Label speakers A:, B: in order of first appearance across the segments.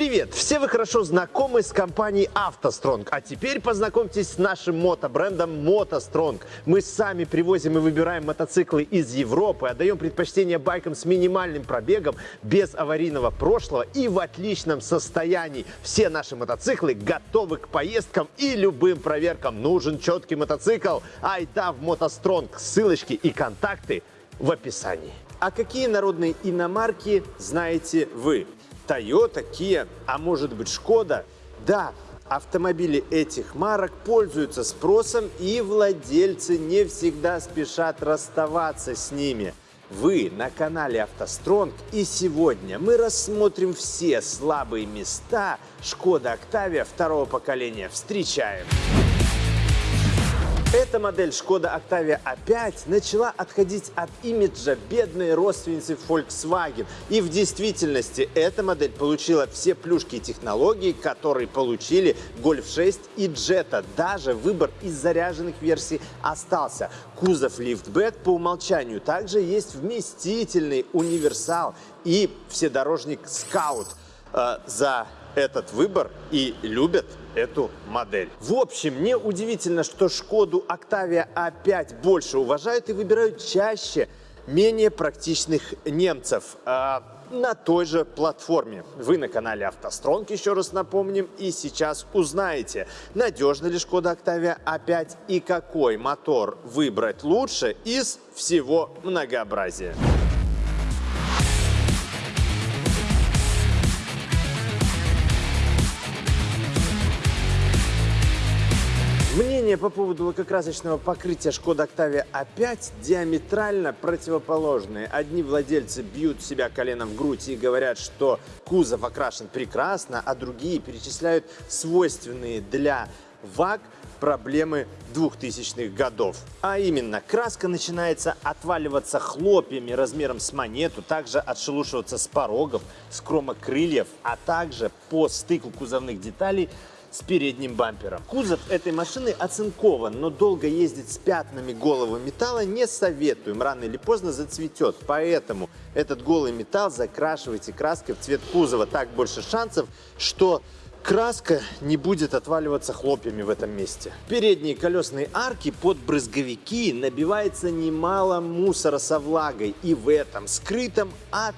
A: Привет! Все вы хорошо знакомы с компанией «АвтоСтронг», а теперь познакомьтесь с нашим мотобрендом «МотоСтронг». Мы сами привозим и выбираем мотоциклы из Европы, отдаем предпочтение байкам с минимальным пробегом, без аварийного прошлого и в отличном состоянии. Все наши мотоциклы готовы к поездкам и любым проверкам. Нужен четкий мотоцикл? Айда в «МотоСтронг». Ссылочки и контакты в описании. А какие народные иномарки знаете вы? Toyota, Kia, а может быть Шкода. Да, автомобили этих марок пользуются спросом и владельцы не всегда спешат расставаться с ними. Вы на канале «АвтоСтронг» и сегодня мы рассмотрим все слабые места Шкода Октавия второго поколения. Встречаем! Эта модель Шкода Octavia A5 начала отходить от имиджа бедной родственницы Volkswagen. И в действительности эта модель получила все плюшки и технологии, которые получили Golf 6 и Jetta. Даже выбор из заряженных версий остался. Кузов лифтбэк по умолчанию. Также есть вместительный универсал и вседорожник Scout. Э, за этот выбор и любят эту модель. В общем, не удивительно, что Шкоду Octavia A5 больше уважают и выбирают чаще менее практичных немцев э, на той же платформе. Вы на канале «АвтоСтронг», еще раз напомним, и сейчас узнаете, надежна ли Шкода Octavia A5 и какой мотор выбрать лучше из всего многообразия. Мнение по поводу лакокрасочного покрытия Шкода Octavia A5 диаметрально противоположные. Одни владельцы бьют себя коленом в грудь и говорят, что кузов окрашен прекрасно, а другие перечисляют свойственные для ВАГ проблемы 2000-х годов. А именно, краска начинается отваливаться хлопьями размером с монету, также отшелушиваться с порогов, с кромок крыльев, а также по стыку кузовных деталей с передним бампером. Кузов этой машины оцинкован, но долго ездить с пятнами голого металла не советуем. Рано или поздно зацветет. Поэтому этот голый металл закрашивайте краской в цвет кузова. Так больше шансов, что краска не будет отваливаться хлопьями в этом месте. Передние колесные арки под брызговики набивается немало мусора со влагой. И в этом скрытом от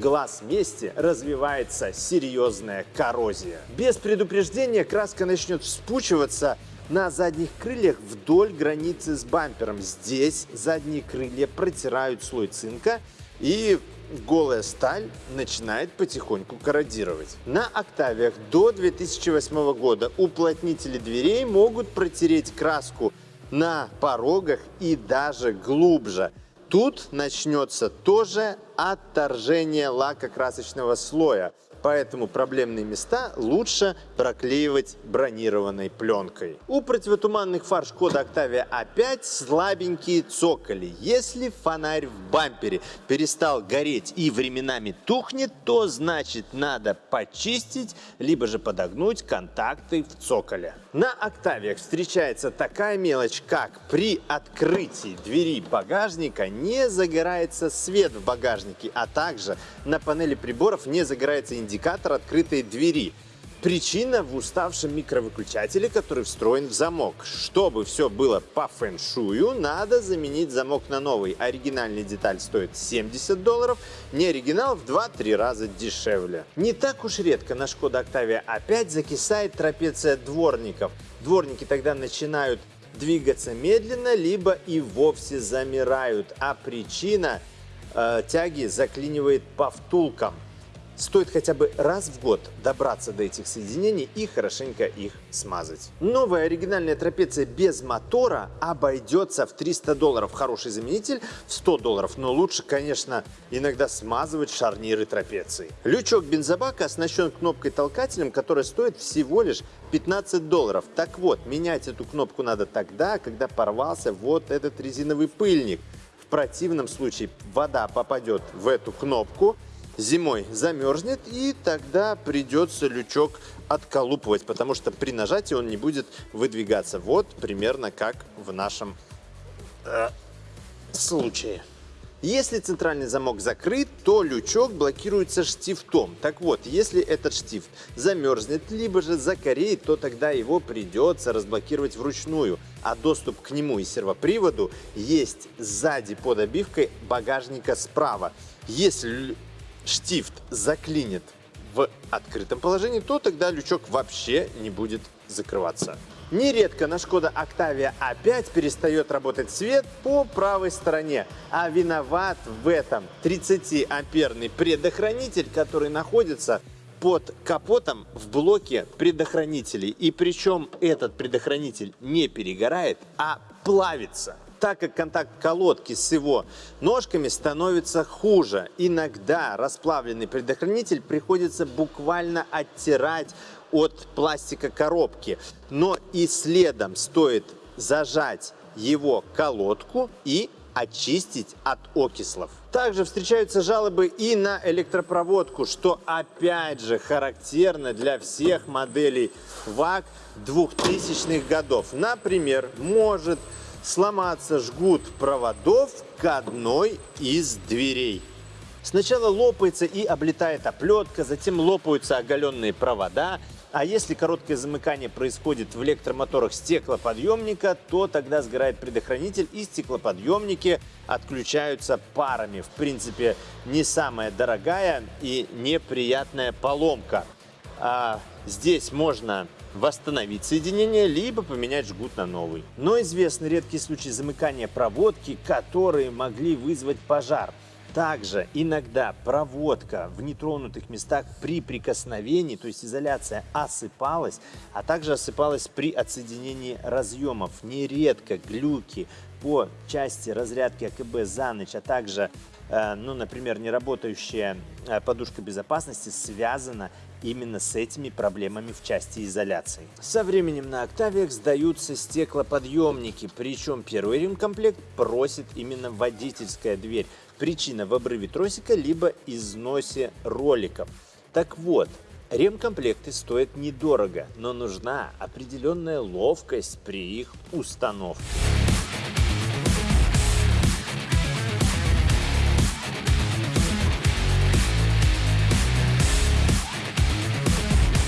A: глаз месте развивается серьезная коррозия. Без предупреждения краска начнет вспучиваться на задних крыльях вдоль границы с бампером. Здесь задние крылья протирают слой цинка и голая сталь начинает потихоньку корродировать. На октавиях до 2008 года уплотнители дверей могут протереть краску на порогах и даже глубже. Тут начнется тоже отторжение лакокрасочного слоя. Поэтому проблемные места лучше проклеивать бронированной пленкой. У противотуманных фар Шкода Octavia A5 слабенькие цоколи. Если фонарь в бампере перестал гореть и временами тухнет, то значит надо почистить, либо же подогнуть контакты в цоколе. На Октавиях встречается такая мелочь, как при открытии двери багажника не загорается свет в багажнике, а также на панели приборов не загорается индикатор открытой двери. Причина в уставшем микровыключателе, который встроен в замок. Чтобы все было по фэншую, надо заменить замок на новый. Оригинальная деталь стоит 70 долларов, не оригинал в 2-3 раза дешевле. Не так уж редко на Шкода Octavia опять закисает трапеция дворников. Дворники тогда начинают двигаться медленно, либо и вовсе замирают. А причина э, тяги заклинивает по втулкам. Стоит хотя бы раз в год добраться до этих соединений и хорошенько их смазать. Новая оригинальная трапеция без мотора обойдется в 300 долларов. Хороший заменитель в 100 долларов, но лучше, конечно, иногда смазывать шарниры трапеции. Лючок бензобака оснащен кнопкой-толкателем, которая стоит всего лишь 15 долларов. Так вот, менять эту кнопку надо тогда, когда порвался вот этот резиновый пыльник. В противном случае вода попадет в эту кнопку, зимой замерзнет, и тогда придется лючок отколупывать, потому что при нажатии он не будет выдвигаться. Вот примерно как в нашем э, случае. Если центральный замок закрыт, то лючок блокируется штифтом. Так вот, если этот штифт замерзнет, либо же закореет, то тогда его придется разблокировать вручную. А доступ к нему и сервоприводу есть сзади под обивкой багажника справа. Если штифт заклинит в открытом положении, то тогда лючок вообще не будет закрываться. Нередко на Шкода Octavia A5 перестает работать свет по правой стороне, а виноват в этом 30-амперный предохранитель, который находится под капотом в блоке предохранителей. И причем этот предохранитель не перегорает, а плавится так как контакт колодки с его ножками становится хуже. Иногда расплавленный предохранитель приходится буквально оттирать от пластика коробки. Но и следом стоит зажать его колодку и очистить от окислов. Также встречаются жалобы и на электропроводку, что опять же характерно для всех моделей ВАК 2000-х годов. Например, может сломаться жгут проводов к одной из дверей. Сначала лопается и облетает оплетка, затем лопаются оголенные провода, а если короткое замыкание происходит в электромоторах стеклоподъемника, то тогда сгорает предохранитель и стеклоподъемники отключаются парами. В принципе, не самая дорогая и неприятная поломка. А здесь можно восстановить соединение, либо поменять жгут на новый. Но известны редкие случаи замыкания проводки, которые могли вызвать пожар. Также иногда проводка в нетронутых местах при прикосновении, то есть изоляция, осыпалась, а также осыпалась при отсоединении разъемов. Нередко глюки по части разрядки АКБ за ночь, а также, э, ну, например, неработающая э, подушка безопасности связана именно с этими проблемами в части изоляции. Со временем на Octavia сдаются стеклоподъемники, причем первый ремкомплект просит именно водительская дверь. Причина в обрыве тросика, либо износе роликов. Так вот, ремкомплекты стоят недорого, но нужна определенная ловкость при их установке.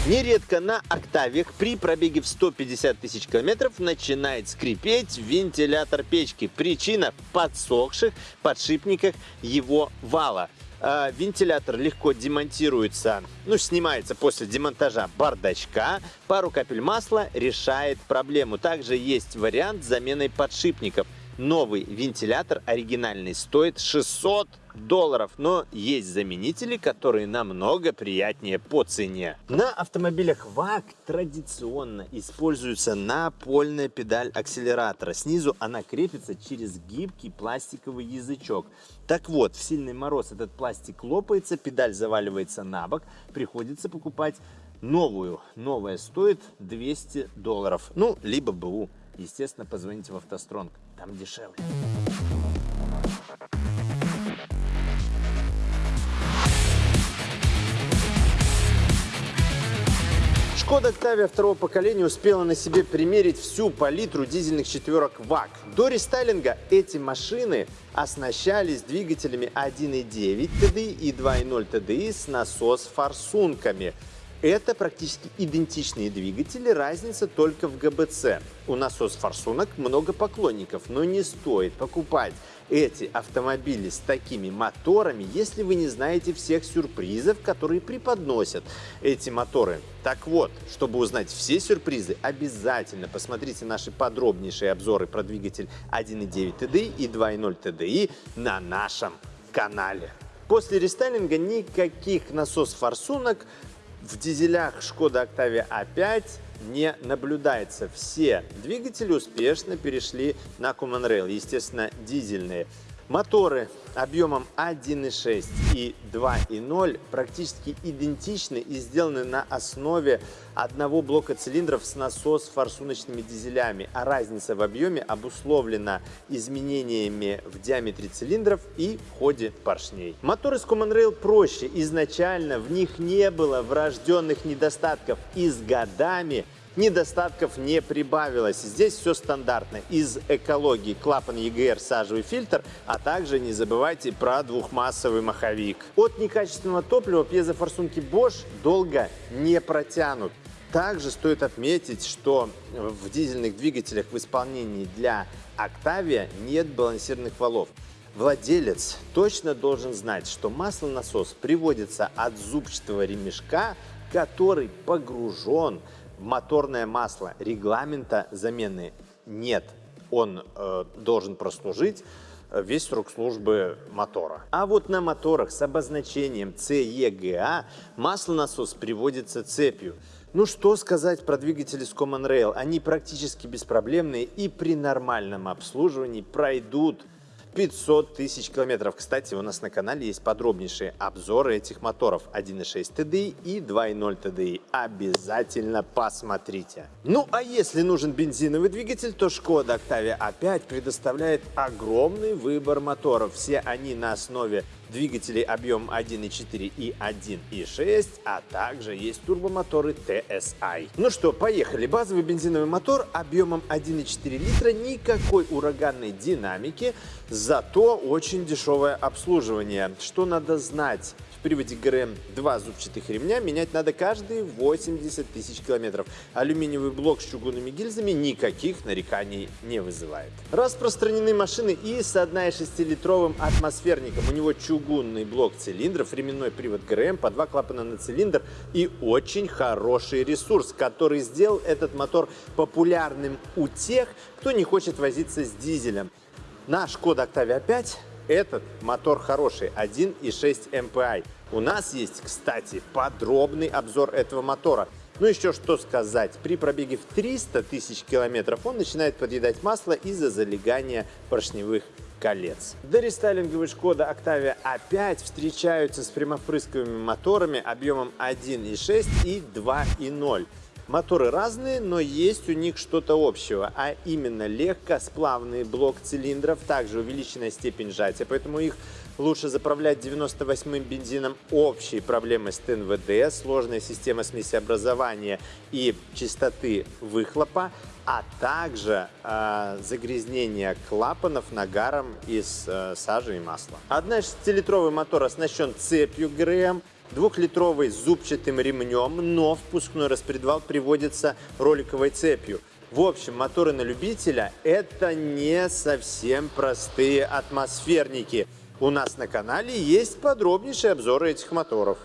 A: Нередко на октавиях при пробеге в 150 тысяч километров начинает скрипеть вентилятор печки. Причина в подсохших подшипниках его вала. А, вентилятор легко демонтируется, ну, снимается после демонтажа бардачка. Пару капель масла решает проблему. Также есть вариант с заменой подшипников. Новый вентилятор оригинальный стоит 600 долларов, но есть заменители, которые намного приятнее по цене. На автомобилях ВАК традиционно используется напольная педаль акселератора. Снизу она крепится через гибкий пластиковый язычок. Так вот, в сильный мороз этот пластик лопается, педаль заваливается на бок, приходится покупать новую. Новая стоит 200 долларов, ну, либо БУ. Естественно, позвоните в автостронг, там дешевле. Шкода Octavia второго поколения успела на себе примерить всю палитру дизельных четверок ВАК. До рестайлинга эти машины оснащались двигателями 1.9 TDI и 2.0 TDI с насос-форсунками. Это практически идентичные двигатели, разница только в ГБЦ. У насос-форсунок много поклонников, но не стоит покупать эти автомобили с такими моторами, если вы не знаете всех сюрпризов, которые преподносят эти моторы. Так вот, чтобы узнать все сюрпризы, обязательно посмотрите наши подробнейшие обзоры про двигатель 1.9 TDI и 2.0 TDI на нашем канале. После рестайлинга никаких насос-форсунок в дизелях Шкода Octavia A5 не наблюдается. Все двигатели успешно перешли на Common Rail, естественно, дизельные. Моторы объемом 1.6 и 2.0 практически идентичны и сделаны на основе одного блока цилиндров с насос-форсуночными дизелями, а разница в объеме обусловлена изменениями в диаметре цилиндров и ходе поршней. Моторы с Common Rail проще, изначально в них не было врожденных недостатков. И с годами недостатков не прибавилось. Здесь все стандартно. Из экологии клапан EGR, сажевый фильтр, а также не забывайте про двухмассовый маховик. От некачественного топлива пьезофорсунки Bosch долго не протянут. Также стоит отметить, что в дизельных двигателях в исполнении для Octavia нет балансированных валов. Владелец точно должен знать, что маслонасос приводится от зубчатого ремешка, который погружен моторное масло. Регламента замены нет. Он э, должен прослужить весь срок службы мотора. А вот на моторах с обозначением CEGA маслонасос приводится цепью. Ну что сказать про двигатели с Common Rail? Они практически беспроблемные и при нормальном обслуживании пройдут 500 тысяч километров. Кстати, у нас на канале есть подробнейшие обзоры этих моторов 1.6 TDI и 2.0 TDI. Обязательно посмотрите. Ну а если нужен бензиновый двигатель, то Skoda Octavia A5 предоставляет огромный выбор моторов. Все они на основе двигателей объем 1.4 и 1.6, а также есть турбомоторы TSI. Ну что, поехали. Базовый бензиновый мотор объемом 1.4 литра, никакой ураганной динамики, зато очень дешевое обслуживание. Что надо знать? Приводе ГРМ два зубчатых ремня менять надо каждые 80 тысяч километров. Алюминиевый блок с чугунными гильзами никаких нареканий не вызывает. Распространены машины и с 1,6-литровым атмосферником. У него чугунный блок цилиндров, временной привод ГРМ, по два клапана на цилиндр и очень хороший ресурс, который сделал этот мотор популярным у тех, кто не хочет возиться с дизелем. На Шкода Octavia 5 этот мотор хороший, 1.6 MPI. У нас есть, кстати, подробный обзор этого мотора. Ну еще что сказать, при пробеге в 300 тысяч километров он начинает подъедать масло из-за залегания поршневых колец. Дорестайлинговые Шкода Octavia A5 встречаются с прямопрысковыми моторами объемом 1.6 и 2.0. Моторы разные, но есть у них что-то общего, а именно легкосплавный блок цилиндров, также увеличенная степень сжатия, поэтому их лучше заправлять 98-м бензином. Общие проблемы с ТНВД, сложная система смесеобразования и частоты выхлопа, а также э, загрязнение клапанов нагаром из э, сажи и масла. 1,6-литровый мотор оснащен цепью ГРМ, двухлитровый с зубчатым ремнем, но впускной распредвал приводится роликовой цепью. В общем, моторы на любителя – это не совсем простые атмосферники. У нас на канале есть подробнейшие обзоры этих моторов.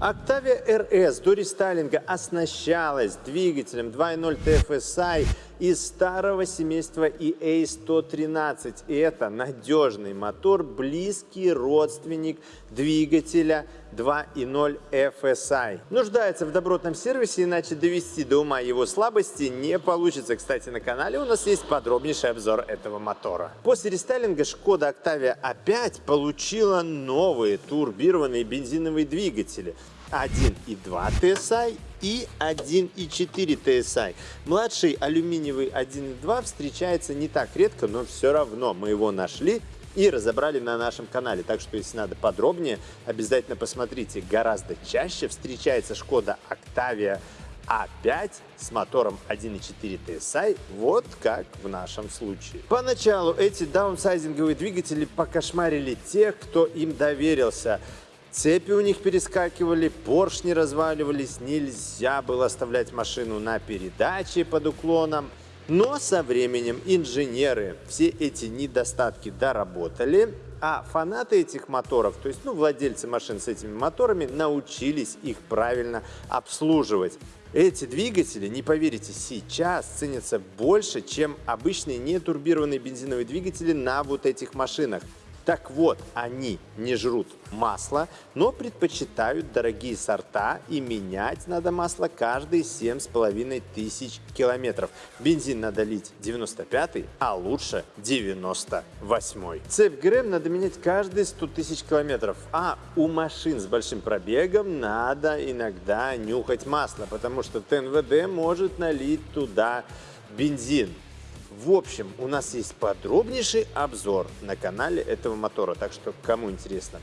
A: Octavia RS до рестайлинга оснащалась двигателем 2.0 TFSI из старого семейства EA113. И это надежный мотор, близкий родственник двигателя 2.0 FSI. Нуждается в добротном сервисе, иначе довести до ума его слабости не получится. Кстати, на канале у нас есть подробнейший обзор этого мотора. После рестайлинга Шкода Octavia опять получила новые турбированные бензиновые двигатели. 1.2 TSI и 1.4 TSI. Младший алюминиевый 1.2 встречается не так редко, но все равно мы его нашли и разобрали на нашем канале. Так что, если надо подробнее, обязательно посмотрите. Гораздо чаще встречается Шкода Octavia а5 с мотором 1.4 TSI, вот как в нашем случае. Поначалу эти даунсайзинговые двигатели покошмарили тех, кто им доверился. Цепи у них перескакивали, поршни разваливались, нельзя было оставлять машину на передаче под уклоном. Но со временем инженеры все эти недостатки доработали, а фанаты этих моторов, то есть ну, владельцы машин с этими моторами, научились их правильно обслуживать. Эти двигатели, не поверите, сейчас ценятся больше, чем обычные нетурбированные бензиновые двигатели на вот этих машинах. Так вот, они не жрут масло, но предпочитают дорогие сорта и менять надо масло каждые 7,5 тысяч километров. Бензин надо лить 95 а лучше 98 -й. Цепь ГРМ надо менять каждые 100 тысяч километров, а у машин с большим пробегом надо иногда нюхать масло, потому что ТНВД может налить туда бензин. В общем, у нас есть подробнейший обзор на канале этого мотора, так что кому интересно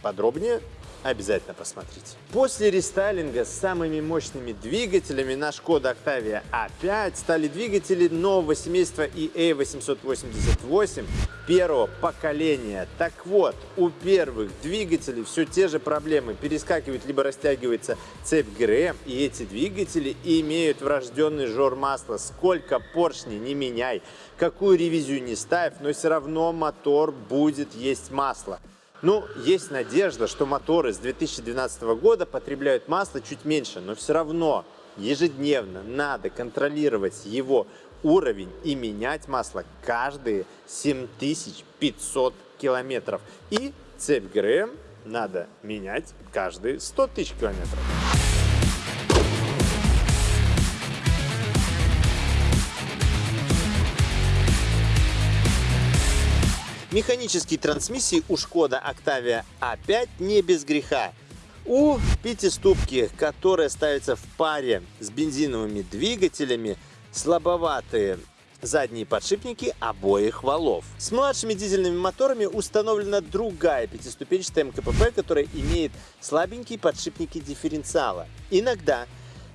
A: подробнее, обязательно посмотрите. После рестайлинга с самыми мощными двигателями на Шкода Octavia A5 стали двигатели нового семейства EA888 первого поколения. Так вот, у первых двигателей все те же проблемы. Перескакивает либо растягивается цепь ГРМ, и эти двигатели имеют врожденный жор масла. Сколько поршней не меняй, какую ревизию не ставь, но все равно мотор будет есть масло. Ну, есть надежда, что моторы с 2012 года потребляют масло чуть меньше, но все равно ежедневно надо контролировать его уровень и менять масло каждые 7500 километров. И цепь ГРМ надо менять каждые 100 тысяч километров. Механические трансмиссии у Шкода Octavia A5 не без греха. У пятиступки, которая ставится в паре с бензиновыми двигателями, слабоватые задние подшипники обоих валов. С младшими дизельными моторами установлена другая пятиступенчатая МКПП, которая имеет слабенькие подшипники дифференциала. Иногда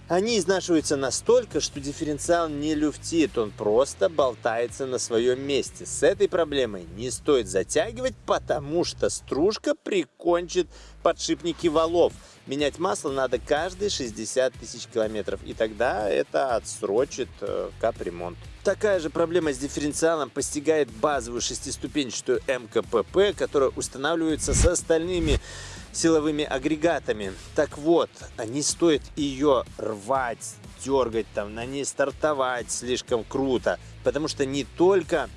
A: они изнашиваются настолько, что дифференциал не люфтит, он просто болтается на своем месте. С этой проблемой не стоит затягивать, потому что стружка прикончит подшипники валов. Менять масло надо каждые 60 тысяч километров, и тогда это отсрочит э, капремонт. Такая же проблема с дифференциалом постигает базовую шестиступенчатую МКПП, которая устанавливается с остальными силовыми агрегатами. Так вот, не стоит ее рвать, дергать, там, на ней стартовать слишком круто, потому что не только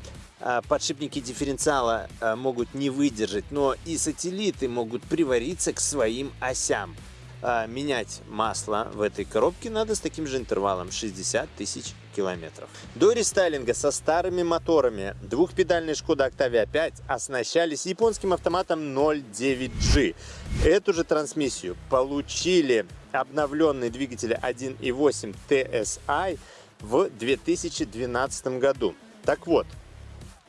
A: подшипники дифференциала а, могут не выдержать, но и сателлиты могут привариться к своим осям. А, менять масло в этой коробке надо с таким же интервалом 60 тысяч километров. До рестайлинга со старыми моторами двухпедальные Шкода Octavia 5 оснащались японским автоматом 0.9G. Эту же трансмиссию получили обновленные двигатели 1.8 TSI в 2012 году. Так вот,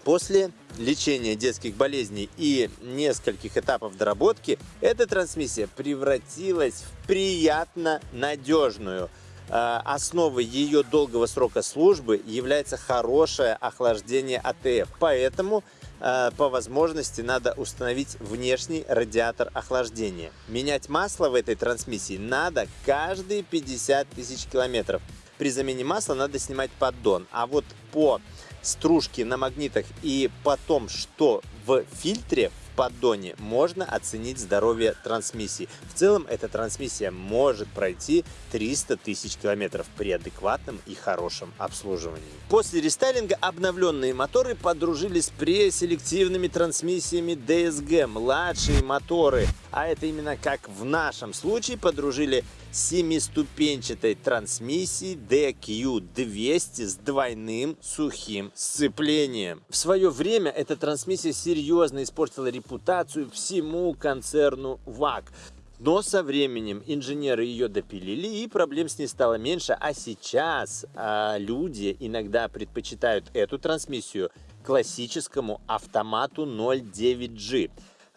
A: После лечения детских болезней и нескольких этапов доработки, эта трансмиссия превратилась в приятно надежную. А, основой ее долгого срока службы является хорошее охлаждение АТФ. Поэтому а, по возможности надо установить внешний радиатор охлаждения. Менять масло в этой трансмиссии надо каждые 50 тысяч километров. При замене масла надо снимать поддон. А вот по стружке на магнитах и потом, что в фильтре в поддоне, можно оценить здоровье трансмиссии. В целом, эта трансмиссия может пройти 300 тысяч километров при адекватном и хорошем обслуживании. После рестайлинга обновленные моторы подружились с преселективными трансмиссиями DSG, младшие моторы. А это именно как в нашем случае подружили семиступенчатой трансмиссии DQ200 с двойным сухим сцеплением. В свое время эта трансмиссия серьезно испортила репутацию всему концерну ВАК. Но со временем инженеры ее допилили, и проблем с ней стало меньше. А сейчас а, люди иногда предпочитают эту трансмиссию классическому автомату 09G.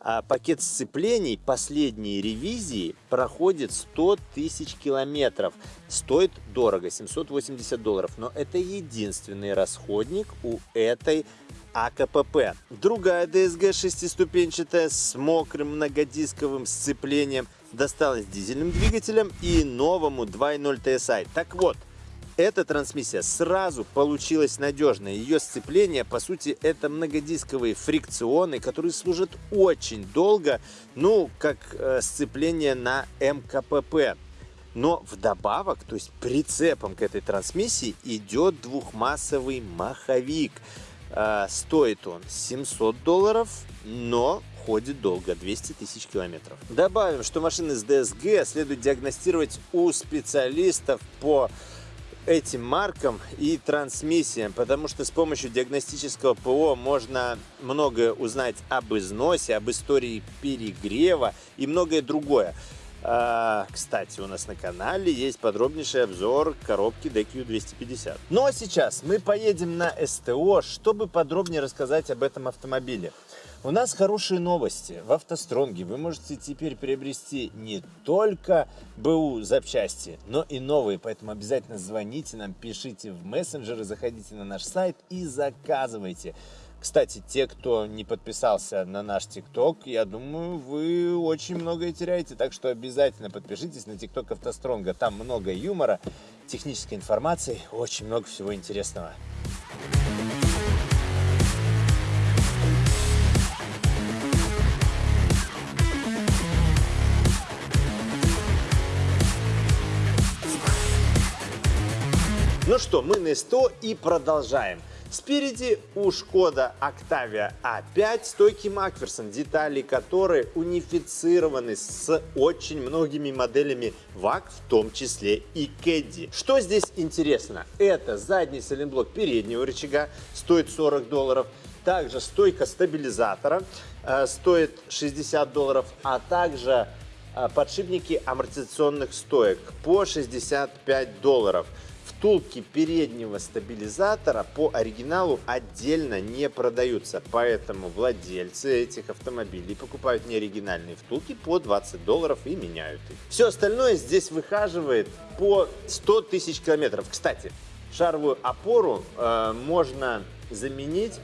A: А пакет сцеплений последней ревизии проходит 100 тысяч километров. Стоит дорого, 780 долларов, но это единственный расходник у этой АКПП. Другая DSG шестиступенчатая с мокрым многодисковым сцеплением досталась дизельным двигателем и новому 2.0 TSI. Так вот, эта трансмиссия сразу получилась надежной. Ее сцепление, по сути, это многодисковые фрикционы, которые служат очень долго, ну, как э, сцепление на МКПП. Но вдобавок, то есть прицепом к этой трансмиссии идет двухмассовый маховик. Э, стоит он 700 долларов, но ходит долго, 200 тысяч километров. Добавим, что машины с DSG следует диагностировать у специалистов по этим маркам и трансмиссиям, потому что с помощью диагностического ПО можно многое узнать об износе, об истории перегрева и многое другое. А, кстати, у нас на канале есть подробнейший обзор коробки DQ250. Ну а сейчас мы поедем на СТО, чтобы подробнее рассказать об этом автомобиле. У нас хорошие новости. В автостронге вы можете теперь приобрести не только БУ запчасти, но и новые. Поэтому обязательно звоните нам, пишите в мессенджеры, заходите на наш сайт и заказывайте. Кстати, те, кто не подписался на наш ТикТок, я думаю, вы очень многое теряете. Так что обязательно подпишитесь на ТикТок Автостронга. Там много юмора, технической информации, очень много всего интересного. Ну что, мы на 100 и продолжаем. Спереди у Skoda Octavia A5 стойки Макферсон, детали которые унифицированы с очень многими моделями VAG, в том числе и Кэдди. Что здесь интересно? Это задний сайлентблок переднего рычага, стоит 40 долларов. Также стойка стабилизатора э, стоит 60 долларов, а также э, подшипники амортизационных стоек по 65 долларов втулки переднего стабилизатора по оригиналу отдельно не продаются, поэтому владельцы этих автомобилей покупают неоригинальные втулки по 20 долларов и меняют их. Все остальное здесь выхаживает по 100 тысяч километров. Кстати, шаровую опору э, можно заменить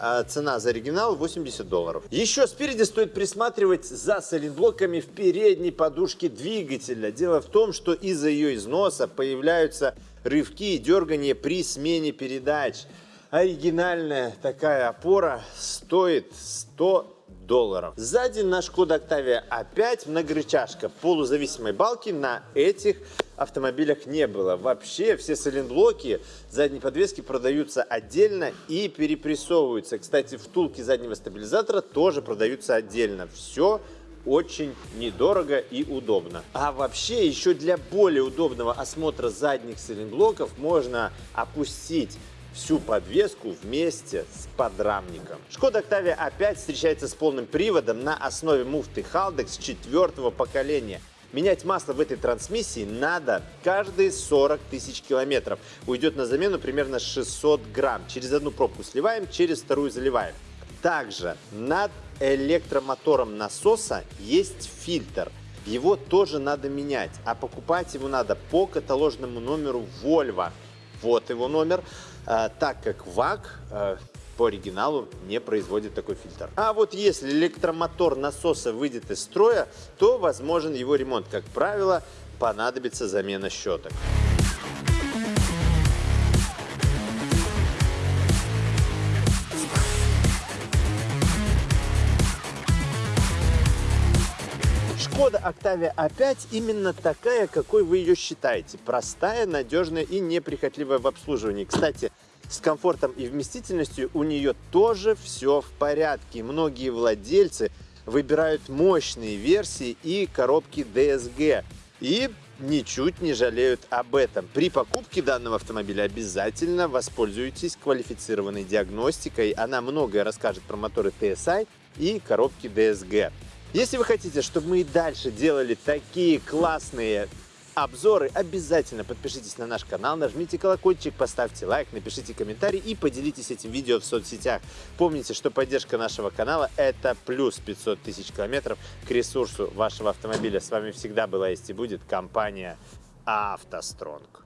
A: а цена за оригинал 80 долларов. Еще спереди стоит присматривать за сайлентблоками в передней подушке двигателя. Дело в том, что из-за ее износа появляются рывки и дергания при смене передач. Оригинальная такая опора стоит 100 долларов. Сзади на Skoda Octavia опять многорычажка полузависимой балки на этих автомобилях не было. Вообще все сайлентблоки задней подвески продаются отдельно и перепрессовываются. Кстати, втулки заднего стабилизатора тоже продаются отдельно. Все очень недорого и удобно. А вообще еще для более удобного осмотра задних сайлентблоков можно опустить всю подвеску вместе с подрамником. Шкода Octavia опять встречается с полным приводом на основе муфты Haldex четвертого поколения. Менять масло в этой трансмиссии надо каждые 40 тысяч километров. Уйдет на замену примерно 600 грамм. Через одну пробку сливаем, через вторую заливаем. Также над электромотором насоса есть фильтр. Его тоже надо менять, а покупать его надо по каталожному номеру Volvo. Вот его номер, а, так как ВАК а, по оригиналу не производит такой фильтр. А вот если электромотор насоса выйдет из строя, то возможен его ремонт. Как правило, понадобится замена щеток. Шкода Octavia A5 именно такая, какой вы ее считаете. Простая, надежная и неприхотливая в обслуживании. Кстати, с комфортом и вместительностью у нее тоже все в порядке. Многие владельцы выбирают мощные версии и коробки DSG. И ничуть не жалеют об этом. При покупке данного автомобиля обязательно воспользуйтесь квалифицированной диагностикой. Она многое расскажет про моторы TSI и коробки DSG. Если вы хотите, чтобы мы и дальше делали такие классные обзоры, обязательно подпишитесь на наш канал, нажмите колокольчик, поставьте лайк, напишите комментарий и поделитесь этим видео в соцсетях. Помните, что поддержка нашего канала это плюс 500 тысяч километров к ресурсу вашего автомобиля. С вами всегда была есть и будет компания автостронг